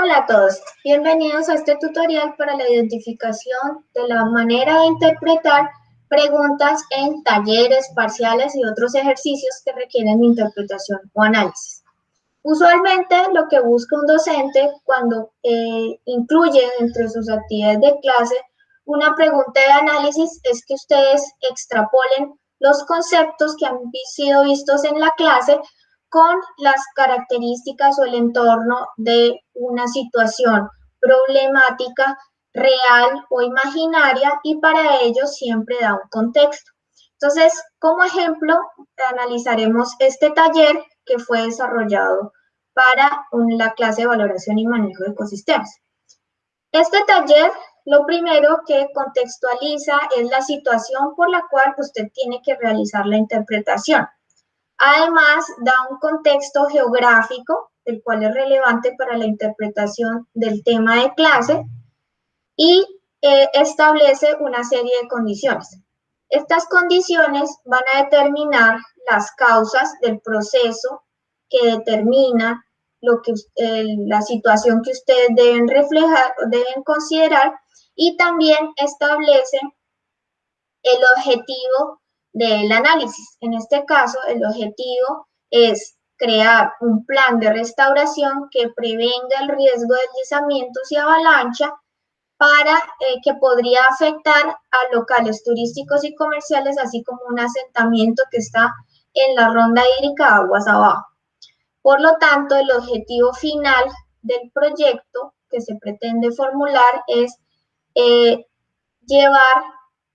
Hola a todos, bienvenidos a este tutorial para la identificación de la manera de interpretar preguntas en talleres, parciales y otros ejercicios que requieren interpretación o análisis. Usualmente lo que busca un docente cuando eh, incluye entre sus actividades de clase una pregunta de análisis es que ustedes extrapolen los conceptos que han sido vistos en la clase con las características o el entorno de una situación problemática real o imaginaria y para ello siempre da un contexto. Entonces, como ejemplo, analizaremos este taller que fue desarrollado para la clase de valoración y manejo de ecosistemas. Este taller lo primero que contextualiza es la situación por la cual usted tiene que realizar la interpretación. Además, da un contexto geográfico, el cual es relevante para la interpretación del tema de clase, y eh, establece una serie de condiciones. Estas condiciones van a determinar las causas del proceso que determina lo que, la situación que ustedes deben reflejar, deben considerar, y también establece el objetivo del análisis. En este caso, el objetivo es crear un plan de restauración que prevenga el riesgo de deslizamientos y avalancha para eh, que podría afectar a locales turísticos y comerciales, así como un asentamiento que está en la ronda hídrica aguas abajo. Por lo tanto, el objetivo final del proyecto que se pretende formular es eh, llevar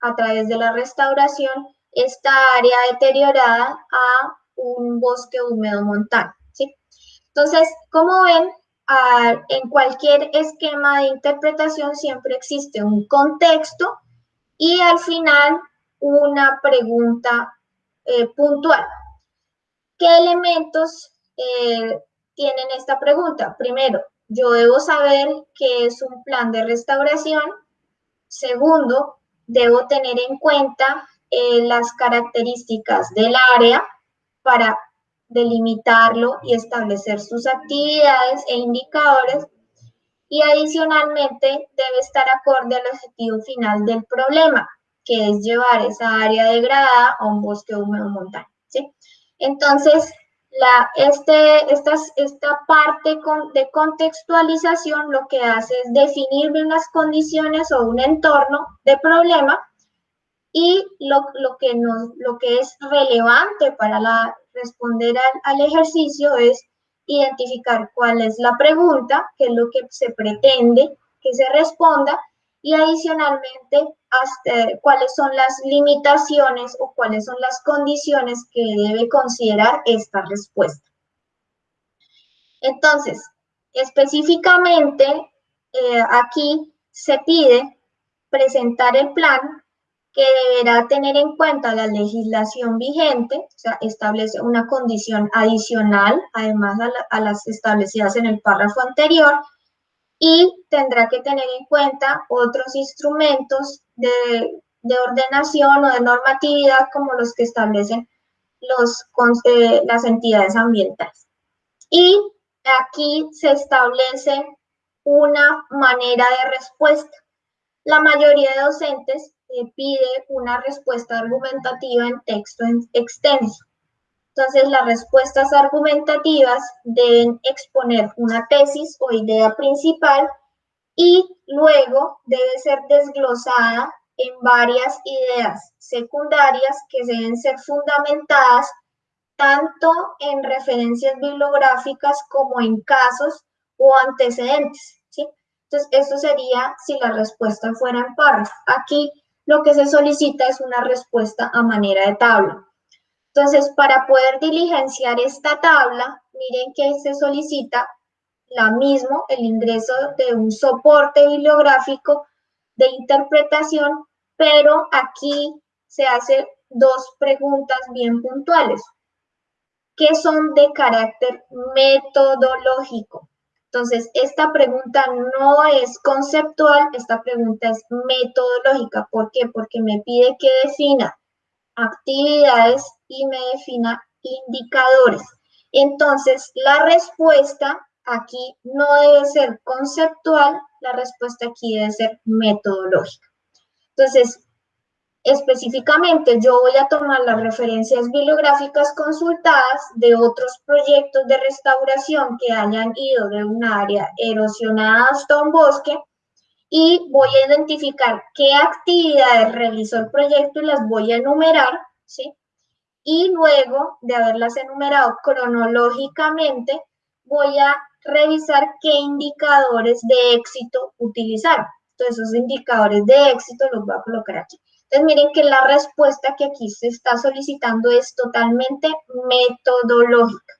a través de la restauración esta área deteriorada a un bosque húmedo montano. ¿sí? Entonces, como ven, en cualquier esquema de interpretación siempre existe un contexto y al final una pregunta eh, puntual. ¿Qué elementos eh, tienen esta pregunta? Primero, yo debo saber qué es un plan de restauración. Segundo, debo tener en cuenta eh, las características del área para delimitarlo y establecer sus actividades e indicadores y adicionalmente debe estar acorde al objetivo final del problema, que es llevar esa área degradada a un bosque húmedo montano. ¿sí? Entonces, la, este, esta, esta parte de contextualización lo que hace es definir unas condiciones o un entorno de problema y lo, lo, que, nos, lo que es relevante para responder al, ejercicio es identificar cuál es la pregunta, qué es lo que se pretende que se responda y adicionalmente hasta cuáles son las limitaciones o cuáles son las condiciones que debe considerar esta respuesta. Entonces, específicamente eh, aquí se pide presentar el plan que deberá tener en cuenta la legislación vigente, o sea, establece una condición adicional, además a, las establecidas en el párrafo anterior, y tendrá que tener en cuenta otros instrumentos de, ordenación o de normatividad como los que establecen eh, las entidades ambientales. Y aquí se establece una manera de respuesta. La mayoría de docentes pide una respuesta argumentativa en texto extenso. Entonces, las respuestas argumentativas deben exponer una tesis o idea principal y luego debe ser desglosada en varias ideas secundarias que deben ser fundamentadas tanto en referencias bibliográficas como en casos o antecedentes. ¿sí? Entonces, eso sería si la respuesta fuera en párrafo. Aquí lo que se solicita es una respuesta a manera de tabla. Entonces, para poder diligenciar esta tabla, miren que se solicita la mismo, el ingreso de un soporte bibliográfico de interpretación, pero aquí se hace dos preguntas bien puntuales, que son de carácter metodológico. Entonces, esta pregunta no es conceptual, esta pregunta es metodológica. ¿Por qué? Porque me pide que defina actividades y me defina indicadores. Entonces, la respuesta aquí no debe ser conceptual, la respuesta aquí debe ser metodológica. Entonces, específicamente yo voy a tomar las referencias bibliográficas consultadas de otros proyectos de restauración que hayan ido de un área erosionada hasta un bosque y voy a identificar qué actividades realizó el proyecto y las voy a enumerar, ¿sí? Y luego de haberlas enumerado cronológicamente, voy a revisar qué indicadores de éxito utilizar. Entonces, esos indicadores de éxito los voy a colocar aquí. Entonces, miren que la respuesta que aquí se está solicitando es totalmente metodológica.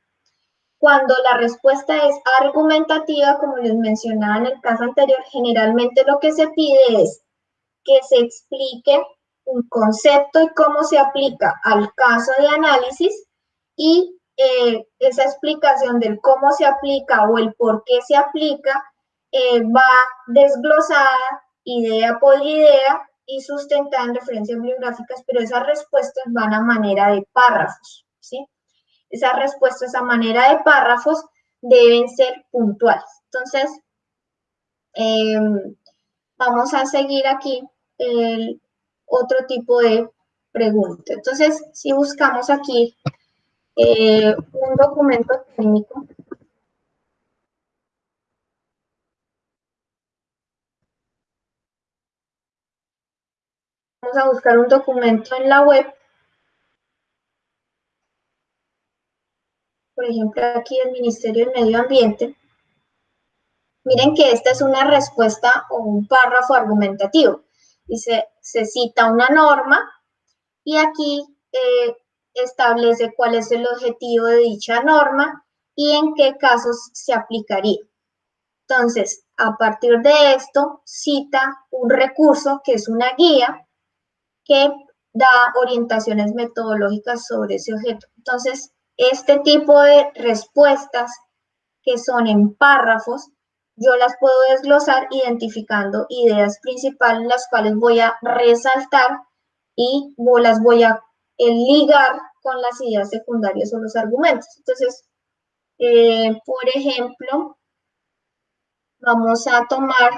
Cuando la respuesta es argumentativa, como les mencionaba en el caso anterior, generalmente lo que se pide es que se explique un concepto y cómo se aplica al caso de análisis y eh, esa explicación del cómo se aplica o el por qué se aplica eh, va desglosada idea por idea y sustentada en referencias bibliográficas, pero esas respuestas van a manera de párrafos, ¿sí? Esas respuestas a manera de párrafos deben ser puntuales. Entonces, em, vamos a seguir aquí el otro tipo de pregunta. Entonces, si buscamos aquí eh, un documento técnico. Vamos a buscar un documento en la web. Por ejemplo, aquí el Ministerio del Medio Ambiente. Miren que esta es una respuesta o un párrafo argumentativo. Dice, se cita una norma y aquí eh, establece cuál es el objetivo de dicha norma y en qué casos se aplicaría. Entonces, a partir de esto, cita un recurso que es una guía que da orientaciones metodológicas sobre ese objeto. Entonces, este tipo de respuestas que son en párrafos, yo las puedo desglosar identificando ideas principales, las cuales voy a resaltar y las voy a el ligar con las ideas secundarias o los argumentos. Entonces, eh, por ejemplo, vamos a tomar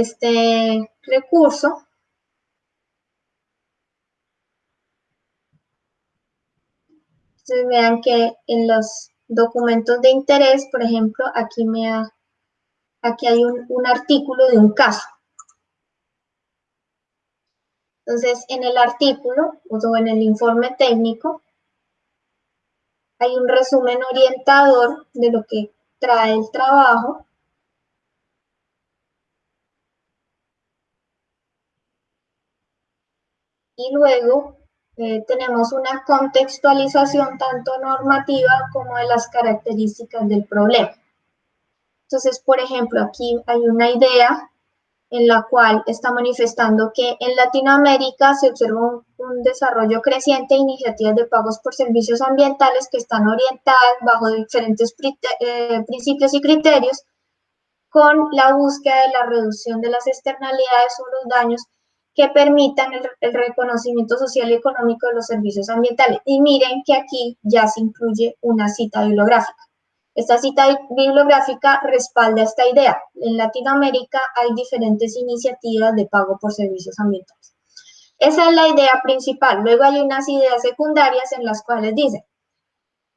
este recurso. Entonces vean que en los documentos de interés, por ejemplo, aquí, me aquí hay un artículo de un caso. Entonces, en el artículo o en el informe técnico, hay un resumen orientador de lo que trae el trabajo. Y luego eh, tenemos una contextualización tanto normativa como de las características del problema. Entonces, por ejemplo, aquí hay una idea en la cual está manifestando que en Latinoamérica se observa un, desarrollo creciente de iniciativas de pagos por servicios ambientales que están orientadas bajo diferentes eh, principios y criterios con la búsqueda de la reducción de las externalidades o los daños que permitan el, reconocimiento social y económico de los servicios ambientales. Y miren que aquí ya se incluye una cita bibliográfica. Esta cita bibliográfica respalda esta idea. En Latinoamérica hay diferentes iniciativas de pago por servicios ambientales. Esa es la idea principal. Luego hay unas ideas secundarias en las cuales dice,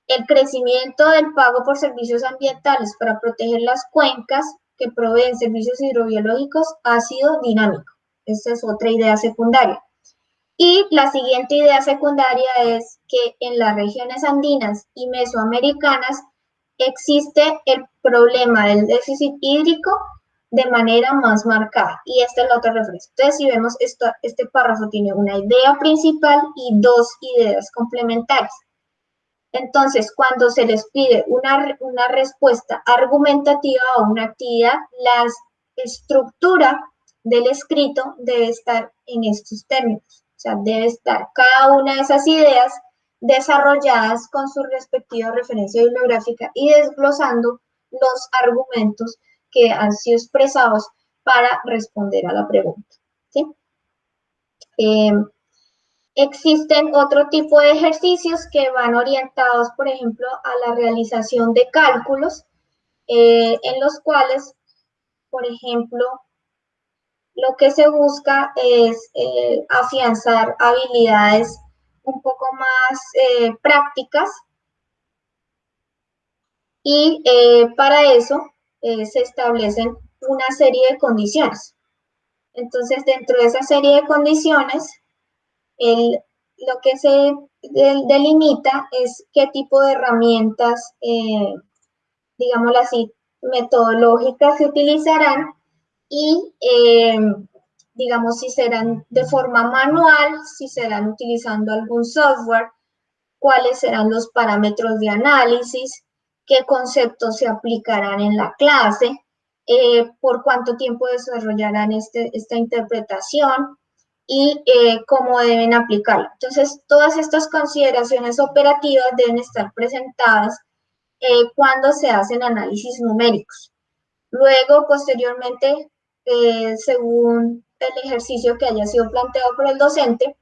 el crecimiento del pago por servicios ambientales para proteger las cuencas que proveen servicios hidrobiológicos ha sido dinámico. Esta es otra idea secundaria. Y la siguiente idea secundaria es que en las regiones andinas y mesoamericanas existe el problema del déficit hídrico de manera más marcada. Y esta es la otra referencia. Entonces, si vemos, esto, este párrafo tiene una idea principal y dos ideas complementarias. Entonces, cuando se les pide una, una respuesta argumentativa a una actividad, la estructura del escrito debe estar en estos términos. O sea, debe estar cada una de esas ideas desarrolladas con su respectiva referencia bibliográfica y desglosando los argumentos que han sido expresados para responder a la pregunta. ¿sí? Eh, Existen otro tipo de ejercicios que van orientados, por ejemplo, a la realización de cálculos, eh, en los cuales, por ejemplo, lo que se busca es eh, afianzar habilidades un poco más eh, prácticas y para eso se establecen una serie de condiciones. Entonces, dentro de esa serie de condiciones, el, lo que se delimita es qué tipo de herramientas, eh, digámoslo así, metodológicas se utilizarán y, eh, digamos, si serán de forma manual, si serán utilizando algún software, cuáles serán los parámetros de análisis, qué conceptos se aplicarán en la clase, eh, por cuánto tiempo desarrollarán este, esta interpretación, y eh, cómo deben aplicarlo. Entonces, todas estas consideraciones operativas deben estar presentadas eh, cuando se hacen análisis numéricos. Luego, posteriormente, eh, según el ejercicio que haya sido planteado por el docente,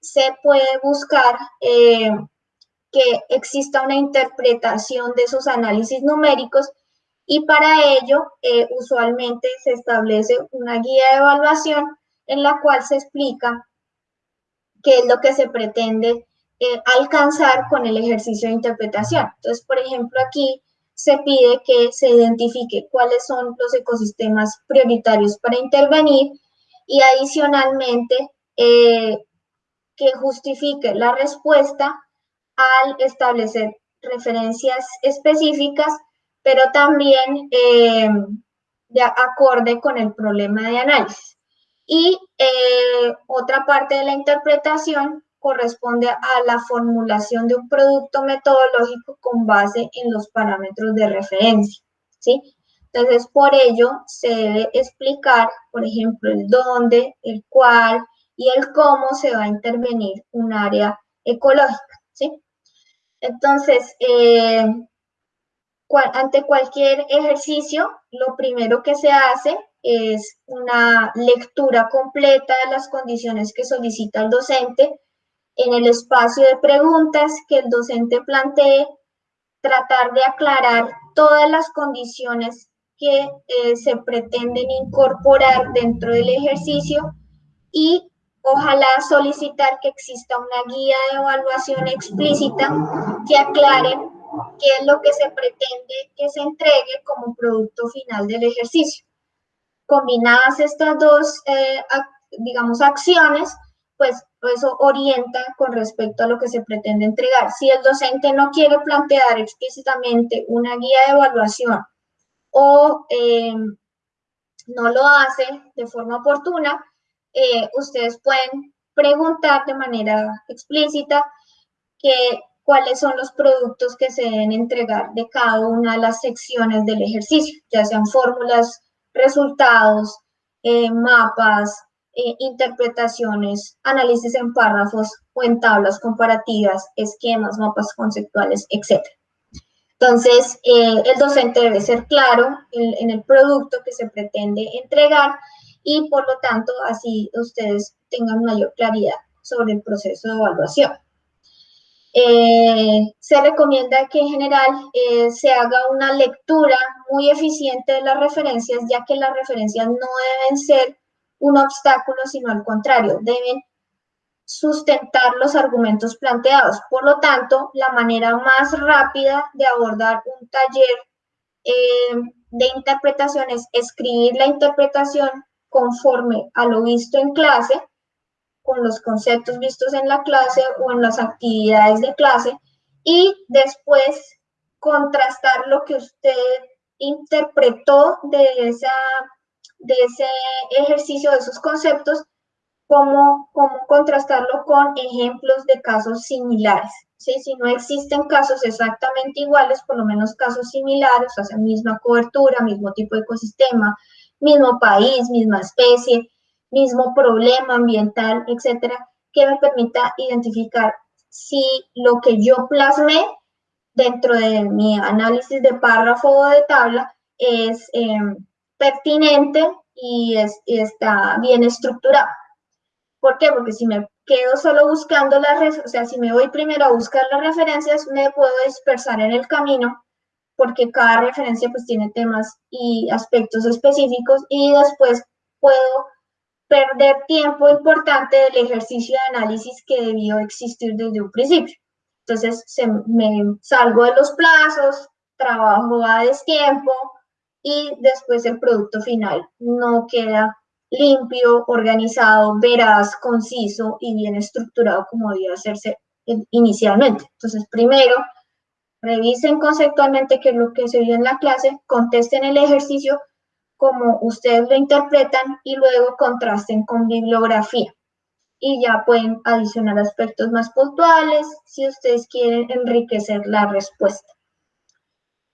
se puede buscar que exista una interpretación de esos análisis numéricos y para ello usualmente se establece una guía de evaluación en la cual se explica qué es lo que se pretende eh, alcanzar con el ejercicio de interpretación. Entonces, por ejemplo, aquí se pide que se identifique cuáles son los ecosistemas prioritarios para intervenir y adicionalmente eh, que justifique la respuesta al establecer referencias específicas, pero también eh, de acorde con el problema de análisis. Y eh, otra parte de la interpretación corresponde a la formulación de un producto metodológico con base en los parámetros de referencia, ¿sí? Entonces, por ello, se debe explicar, por ejemplo, el dónde, el cuál y el cómo se va a intervenir un área ecológica, ¿sí? Entonces, eh, ante cualquier ejercicio, lo primero que se hace es una lectura completa de las condiciones que solicita el docente en el espacio de preguntas que el docente plantee, tratar de aclarar todas las condiciones que eh, se pretenden incorporar dentro del ejercicio y ojalá solicitar que exista una guía de evaluación explícita que aclare qué es lo que se pretende que se entregue como producto final del ejercicio. Combinadas estas dos, eh, digamos, acciones, pues eso orienta con respecto a lo que se pretende entregar. Si el docente no quiere plantear explícitamente una guía de evaluación o eh, no lo hace de forma oportuna, eh, ustedes pueden preguntar de manera explícita que, cuáles son los productos que se deben entregar de cada una de las secciones del ejercicio, ya sean fórmulas resultados, eh, mapas, eh, interpretaciones, análisis en párrafos o en tablas comparativas, esquemas, mapas conceptuales, etc. Entonces, eh, el docente debe ser claro en, el producto que se pretende entregar y por lo tanto así ustedes tengan mayor claridad sobre el proceso de evaluación. Eh, se recomienda que en general se haga una lectura muy eficiente de las referencias, ya que las referencias no deben ser un obstáculo, sino al contrario, deben sustentar los argumentos planteados. Por lo tanto, la manera más rápida de abordar un taller eh, de interpretación es escribir la interpretación conforme a lo visto en clase, con los conceptos vistos en la clase o en las actividades de clase y después contrastar lo que usted interpretó de, esa, de ese ejercicio, de esos conceptos, cómo, cómo contrastarlo con ejemplos de casos similares. ¿sí? Si no existen casos exactamente iguales, por lo menos casos similares, o sea, misma cobertura, mismo tipo de ecosistema, mismo país, misma especie, mismo problema ambiental, etcétera, que me permita identificar si lo que yo plasmé dentro de mi análisis de párrafo o de tabla es em, pertinente y, está bien estructurado. ¿Por qué? Porque si me quedo solo buscando las, o sea, si me voy primero a buscar las referencias, me puedo dispersar en el camino porque cada referencia pues tiene temas y aspectos específicos y después puedo perder tiempo importante del ejercicio de análisis que debió existir desde un principio. Entonces se, me salgo de los plazos, trabajo a destiempo y después el producto final no queda limpio, organizado, veraz, conciso y bien estructurado como debía hacerse inicialmente. Entonces, primero, revisen conceptualmente qué es lo que se vio en la clase, contesten el ejercicio como ustedes lo interpretan y luego contrasten con bibliografía. Y ya pueden adicionar aspectos más puntuales si ustedes quieren enriquecer la respuesta.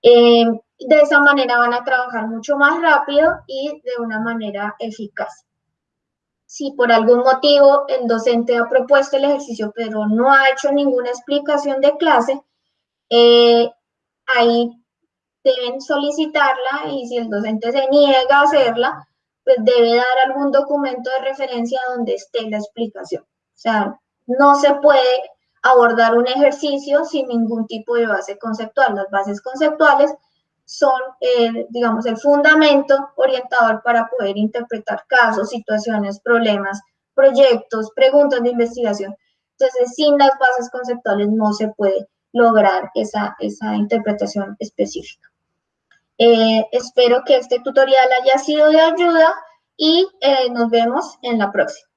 Eh, de esa manera van a trabajar mucho más rápido y de una manera eficaz. Si por algún motivo el docente ha propuesto el ejercicio pero no ha hecho ninguna explicación de clase, eh, ahí deben solicitarla y si el docente se niega a hacerla, pues debe dar algún documento de referencia donde esté la explicación. O sea, no se puede abordar un ejercicio sin ningún tipo de base conceptual. Las bases conceptuales son, eh, digamos, el fundamento orientador para poder interpretar casos, situaciones, problemas, proyectos, preguntas de investigación. Entonces, sin las bases conceptuales no se puede lograr esa, esa interpretación específica. Eh, espero que este tutorial haya sido de ayuda y eh, nos vemos en la próxima.